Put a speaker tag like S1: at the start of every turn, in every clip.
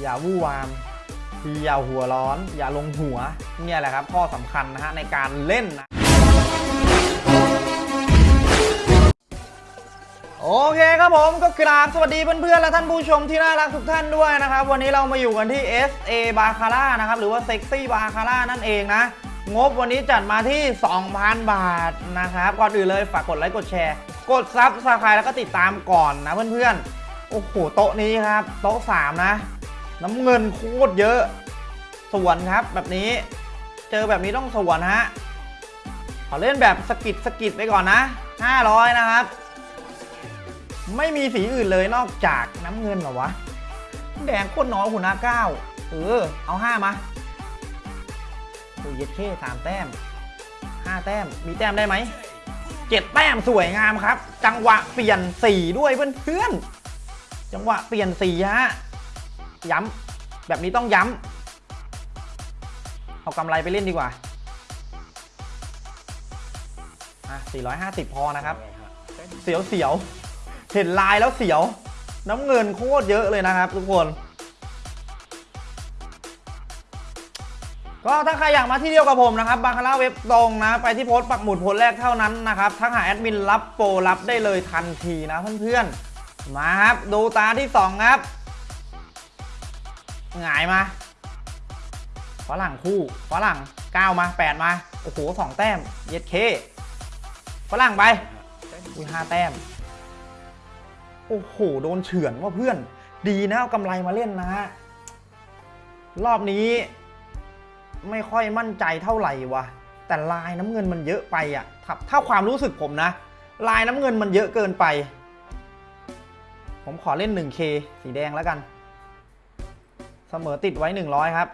S1: อย่าวู่วามอย่าหัวร้อน อย่าลงหัว เนี่ยแหละครับ ข้อสำคัญนะฮะในการเล่นนะโอเคครับผมก็กราบสวัสดีเพื่อนๆและท่านผู้ชมที่น่ารักทุกท่านด้วยนะครับ วันนี้เรามาอยู่กันที่ SA b a c a r a นะครับ หรือว่า Sexy b a c a r a นั่นเองนะ งบวันนี้จัดมาที่ 2,000 บาทนะครับ ก่อนอื่นเลยฝากกดไลค์กดแชร์ กด subscribe แล้วก็ติดตามก่อนนะเพื่อนๆ โอ้โห โต๊ะนี้ครับ โต๊ะ 3 นะ น้ำเงินโคตรเยอะ สวนครับแบบนี้ เจอแบบนี้ต้องสวนฮะขอเล่นแบบสกิดสกิดไปก่อนนะ 500 นะครับ ไม่มีสีอื่นเลยนอกจากน้ำเงินเหรอวะ แดงโคตรน้อยหัวหน้าเก้าเออ เอาห้ามาโอ้ยเย็ดเค้สามแต้มห้าแต้ม มีแต้มได้ไหมเจ็ดแต้มสวยงามครับ จังหวะเปลี่ยนสีด้วยเพื่อนๆจังหวะเปลี่ยนสีฮะ ย้ำแบบนี้ต้องย้ำเอากำไรไปเล่นดีกว่าอะ450 พอนะครับ เสียวเสียวๆเห็นลายแล้วเสียว น้ำเงินโคตรเยอะเลยนะครับ ทุกคน ก็ถ้าใครอยากมาที่เดียวกับผมนะครับบาคาร่าเว็บตรงนะ ไปที่โพสต์ปักหมุดโพสต์แรกเท่านั้นนะครับทักหาแอดมินรับโปรรับได้เลยทันทีนะเพื่อนๆมาครับ ดูตาที่ 2 ครับ หงายมาฝรั่งคู่ฝรั่ง9มา8มาโอ้โห2แต้มเย็ดเคฝรั่งไปอุ้ยห้าแต้ม โอ้โห โดนเฉือนว่าเพื่อน ดีนะเอากำไรมาเล่นนะฮะ รอบนี้ ไม่ค่อยมั่นใจเท่าไหร่วะแต่ลายน้ำเงินมันเยอะไปอะถ้าถ้าความรู้สึกผมนะ ลายน้ำเงินมันเยอะเกินไป ผมขอเล่น 1K สีแดงแล้วกัน เสมอติดไว้ 100 ครับ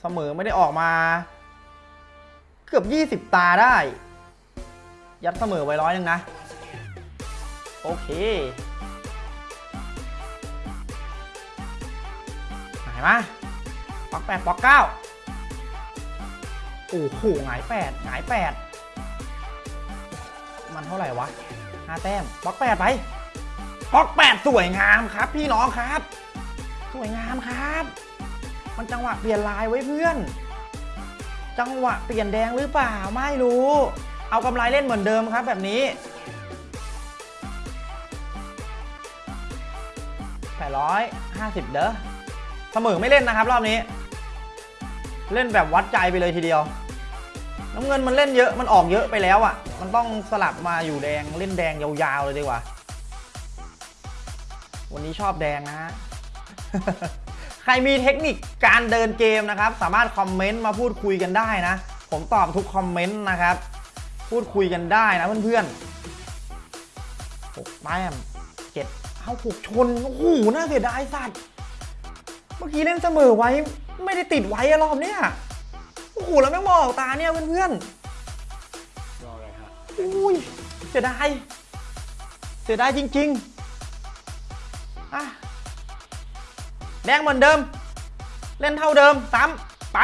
S1: เสมอไม่ได้ออกมา เกือบ 20 ตาได้ ยัดเสมอไว้ร้อยหนึ่งนะ โอเคหายมาปอกแปดปอกเก้าโอ้โหหงายแปดหงายแปดมันเท่าไหร่วะห้าแต้มปอกแปดไปปอกแปดสวยงามครับพี่น้องครับ สวยงามครับ มันจังหวะเปลี่ยนลายไว้เพื่อน จังหวะเปลี่ยนแดงหรือเปล่าไม่รู้ เอากำไรเล่นเหมือนเดิมครับแบบนี้850เด้อเสมอไม่เล่นนะครับ รอบนี้ เล่นแบบวัดใจไปเลยทีเดียว น้ำเงินมันเล่นเยอะมันออกเยอะไปแล้วอะ่ะ มันต้องสลับมาอยู่แดงเล่นแดงยาวๆเลยดีกว่า วันนี้ชอบแดงนะฮะ ใครมีเทคนิคการเดินเกมนะครับ สามารถคอมเมนต์มาพูดคุยกันได้นะ ผมตอบทุกคอมเมนต์นะครับ พูดคุยกันได้นะเพื่อนๆหกแต้มเจ็ดเอาหกชน โอ้โห น่าเสียดายสัตว์ เมื่อกี้เล่นเสมอไว้ ไม่ได้ติดไว้อะรอบเนี้ยโอ้โห แล้วไม่งมองตาเนี่ยเพื่อนๆอุ้ยเสียดาย เสียดายจริง ๆ งเหมือนเดิม เล่นเท่าเดิมซ้ำไป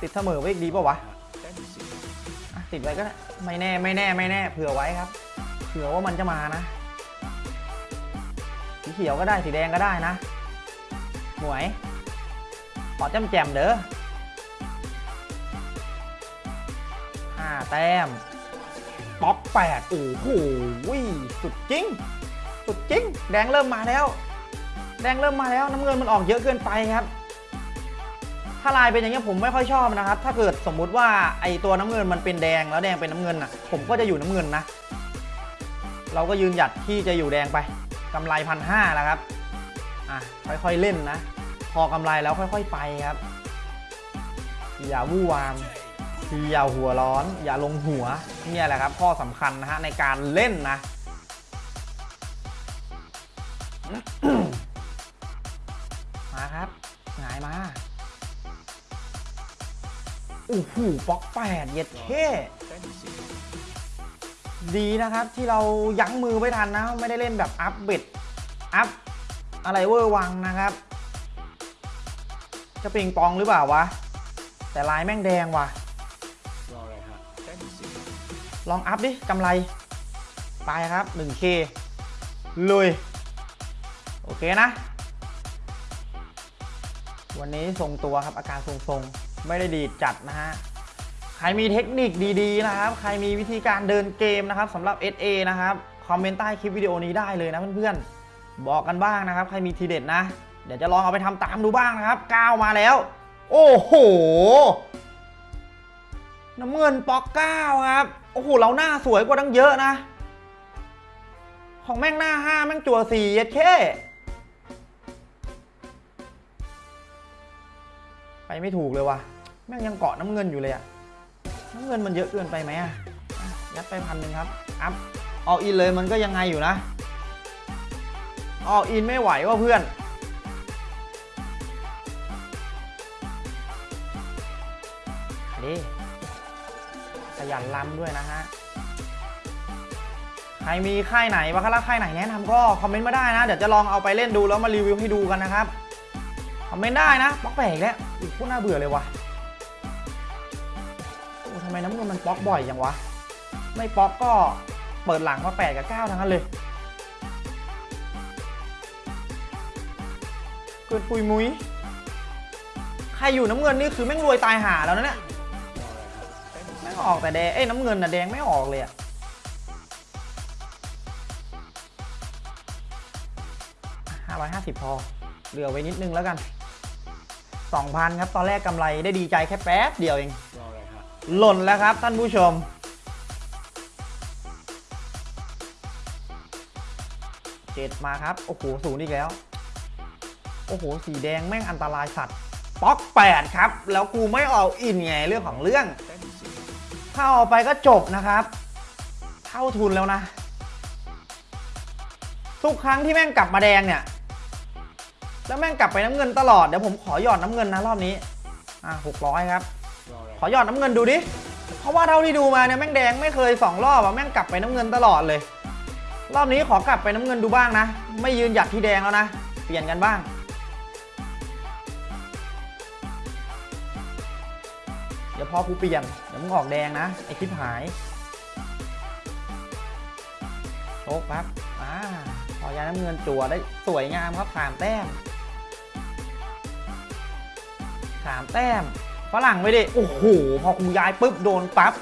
S1: ติดเสมอไว้อีกดีป่าวะอะติดไว้ก็ได้ไม่แน่ไม่แน่ไม่แน่เผื่อไว้ครับ เผื่อว่ามันจะมานะสีเขียวก็ได้สีแดงก็ได้นะหมวยขอจำแจมเด้อห้าแต้มป๊อกแปดโอ้โหสุดจริง สุดจริง แดงเริ่มมาแล้ว แดงเริ่มมาแล้วน้ำเงินมันออกเยอะเกินไปครับ ถ้าลายเป็นอย่างนี้ผมไม่ค่อยชอบนะครับ ถ้าเกิดสมมุติว่าไอตัวน้ำเงินมันเป็นแดงแล้วแดงเป็นน้ำเงินอะผมก็จะอยู่น้ำเงินนะ เราก็ยืนหยัดที่จะอยู่แดงไปกำไรพันห้าแล้วครับอะค่อยๆเล่นนะ พอกำไรแล้วค่อย ๆ ไปครับ อย่าวู่วามอย่าหัวร้อน อย่าลงหัว เนี่ยแหละครับ ข้อสำคัญนะฮะในการเล่นนะ โอ้โหป๊อกแปดเย็ดเท่ดีนะครับที่เรายั้งมือไว้ทันนะ ไม่ได้เล่นแบบอัพเบ็ดอัพอะไรเวอร์วังนะครับ จะปิงปองหรือเปล่าวะ แต่ลายแม่งแดงว่ะ ลองอัพดิกำไร ไปครับ 1K ลุย โอเคนะ วันนี้ทรงตัวครับอาการทรงๆ ไม่ได้ดีดจัดนะฮะใครมีเทคนิคดีๆนะครับ ใครมีวิธีการเดินเกมนะครับสำหรับ SA นะครับคอมเมนต์ใต้คลิปวิดีโอนี้ได้เลยนะเพื่อนๆ บอกกันบ้างนะครับ ใครมีทีเด็ดนะ เดี๋ยวจะลองเอาไปทำตามดูบ้างนะครับก้าวมาแล้ว โอ้โหน้ำเงินปอกเก้าครับ โอ้โห เราหน้าสวยกว่าตั้งเยอะนะ ของแม่งหน้าห้าแม่งจั่วสี่เย็ดเคไปไม่ถูกเลยว่ะ แม่งยังเกาะน้ำเงินอยู่เลยอะน้ำเงินมันเยอะเกินไปไหมอะยัดไปพันหนึ่งครับ อัพออกอินเลยมันก็ยังไงอยู่นะออกอินไม่ไหวว่ะเพื่อนดิขยันลำด้วยนะฮะ ใครมีค่ายไหนบาคาร่าค่ายไหนแนะนำก็คอมเมนต์มาได้นะ เดี๋ยวจะลองเอาไปเล่นดูแล้วมารีวิวให้ดูกันนะครับ คอมเมนต์ได้นะบล็อกแปลกแล้วอู้โคตรน่าเบื่อเลยว่ะำไมน้ำเงินมันบล็อกบ่อยอย่างวะ ไม่บล็อกก็เปิดหลังมาแปดกับเก้าทั้งนั้นเลยเกินปุยมุ้ยใครอยู่น้ำเงินนี่คือแม่งรวยตายหาแล้วนะเนี่ยแม่งออกแต่แดงเอ้ยน้ำเงินน่ะแดงไม่ออกเลยอะห้าร้อยห้าสิบพอ เหลือไว้นิดนึงแล้วกันสองพันครับ ตอนแรกกำไรได้ดีใจแค่แป๊บเดียวเอง หล่นแล้วครับท่านผู้ชม เจ็ดมาครับ โอ้โหศูนย์อีกแล้ว โอ้โห สีแดงแม่งอันตรายสัตว์ ป๊อกแปดครับ แล้วกูไม่เอาอินไงเรื่องของเรื่อง ถ้าเอาไปก็จบนะครับ เท่าทุนแล้วนะ ทุกครั้งที่แม่งกลับมาแดงเนี่ยแล้วแม่งกลับไปน้ำเงินตลอด เดี๋ยวผมขอหยอดน้ำเงินนะรอบนี้ อะหกร้อยครับ ขอหยอดน้ำเงินดูดิ เพราะว่าเท่าที่ดูมาเนี่ยแม่งแดงไม่เคยสองรอบอะแม่งกลับไปน้ำเงินตลอดเลย รอบนี้ขอกลับไปน้ำเงินดูบ้างนะ ไม่ยืนหยัดที่แดงแล้วนะ เปลี่ยนกันบ้าง เดี๋ยวพอกูเปลี่ยน เดี๋ยวมึงออกแดงนะไอคลิปหายโชคครับอ่าพอยาน้ำเงินจั่วได้สวยงามครับสามแต้มสามแต้ม ฝรั่งไปดิโอ้โห พอกูย้ายปุ๊บโดนปั๊บ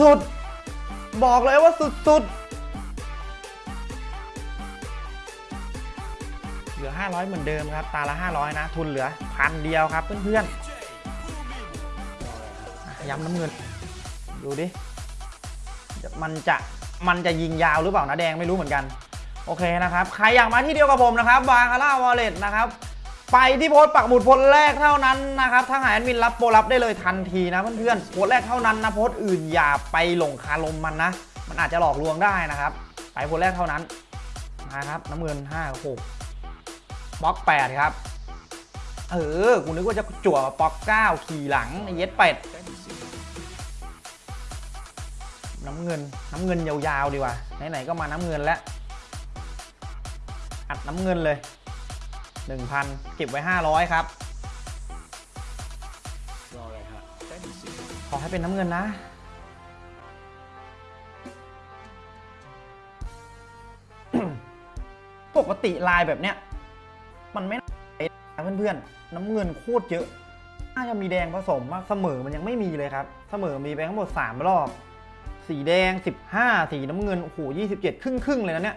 S1: สุดๆ บอกเลยว่าสุดๆ เหลือ 500 เหมือนเดิมครับ ตาละ 500 นะ ทุนเหลือพันเดียวครับเพื่อนๆ ย้ำน้ำเงิน ดูดิ มันจะมันจะยิงยาวหรือเปล่านะแดงไม่รู้เหมือนกัน โอเคนะครับ ใครอยากมาที่เดียวกับผมนะครับบาคาร่าวอลเล็ตนะครับ ไปที่โพสต์ปักหมุดโพสต์แรกเท่านั้นนะครับถ้าหายแอดมินรับโปรรับได้เลยทันทีนะเพื่อนๆโพสต์แรกเท่านั้นนะโพสต์อื่นอย่าไปหลงคาลมมันนะ มันอาจจะหลอกลวงได้นะครับ ไปโพสต์แรกเท่านั้นนะครับน้ำเงิน5 6บล็อก8ครับเออกูนึกว่าจะจั่วปอก9ขี่หลังเย็ดเป็ดน้ำเงินน้ำเงินยาวๆดีกว่าไหนๆก็มาน้ำเงินแล้วอัดน้ำเงินเลย 1,000เก็บไว้ 500 ครับรออะไรฮะขอให้เป็นน้ำเงินนะ ปกติลายแบบเนี้ย มันไม่น่านเพื่อนๆ น้ำเงินโคตรเยอะน่าจะมีแดงผสมมากเสมอมันยังไม่มีเลยครับ เสมอมีไปทั้งหมด 3 รอบ สีแดง 15 สีน้ำเงิน โอ้โห 27 ครึ่งครึ่งเลยนะเนี่ย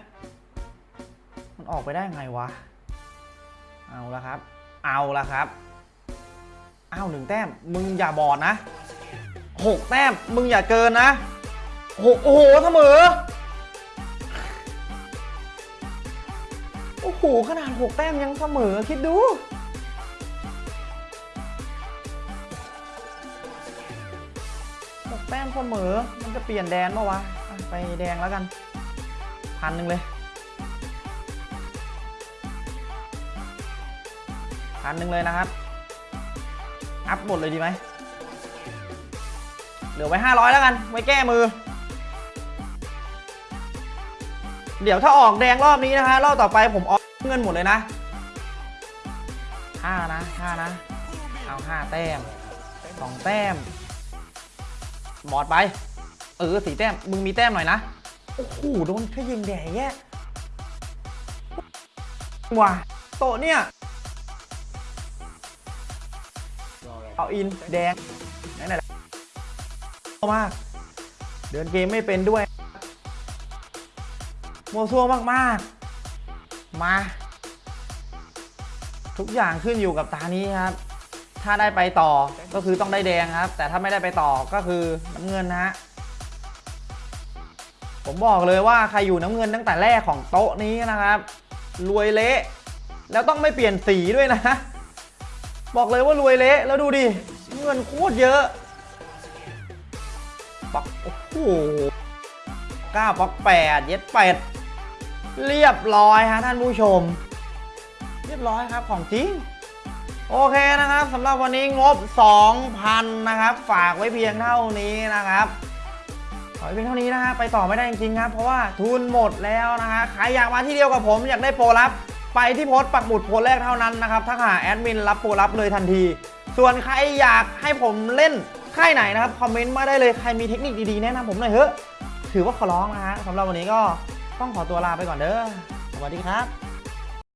S1: มันออกไปได้ไงวะ เอาละครับ เอาละครับอ้าวหนึ่งแต้ม มึงอย่าบอดนะหกแต้ม มึงอย่าเกินนะหกโอ้โหเสมอ โอ้โห ขนาดหกแต้มยังเสมอ คิดดูหกแต้มเสมอ มันจะเปลี่ยนแดนปะวะอะไปแดงแล้วกัน พันหนึ่งเลย พันหนึ่งเลยนะครับ อัพหมดเลยดีไหมเหลือไว้ 500 แล้วกัน ไว้แก้มือ เดี๋ยวถ้าออกแดงรอบนี้นะฮะ รอบต่อไปผมออกเงินหมดเลยนะห้านะห้านะ เอาห้าแต้มสองแต้ม บอดไป เออสีแต้ม มึงมีแต้มหน่อยนะ โอ้โห โดนแค่ยิงแดงแย่ว่ะโตเนี่ย เอาอินแดงไหนไหนมาก เดินเกมไม่เป็นด้วยโมวซัวมากๆมา ทุกอย่างขึ้นอยู่กับตานี้ครับ ถ้าได้ไปต่อก็คือต้องได้แดงครับ แต่ถ้าไม่ได้ไปต่อก็คือน้ำเงินนะฮะผมบอกเลยว่าใครอยู่น้ำเงินตั้งแต่แรกของโต๊ะนี้นะครับ รวยเละ แล้วต้องไม่เปลี่ยนสีด้วยนะ บอกเลยว่ารวยเละแล้วดูดิเงินโคตรเยอะปักโอ้โหก้าปักแปดเย็ดเป็ดเรียบร้อยฮะท่านผู้ชม เรียบร้อยครับของจริง โอเคนะครับสำหรับวันนี้งบ 2,000 นะครับ ฝากไว้เพียงเท่านี้นะครับขอไว้เพียงเท่านี้นะฮะไปต่อไม่ได้จริงๆครับ เพราะว่าทุนหมดแล้วนะฮะใครอยากมาที่เดียวกับผมอยากได้โปรลับ ไปที่โพสต์ปักหมุดโพสต์แรกเท่านั้นนะครับถ้าหาแอดมินรับโปรับเลยทันที ส่วนใครอยากให้ผมเล่นค่ายไหนนะครับคอมเมนต์มาได้เลยใครมีเทคนิคดีๆแนะนำผมหน่อยเถอะถือว่าขอร้องนะฮะสำหรับวันนี้ก็ต้องขอตัวลาไปก่อนเด้อสวัสดีครับ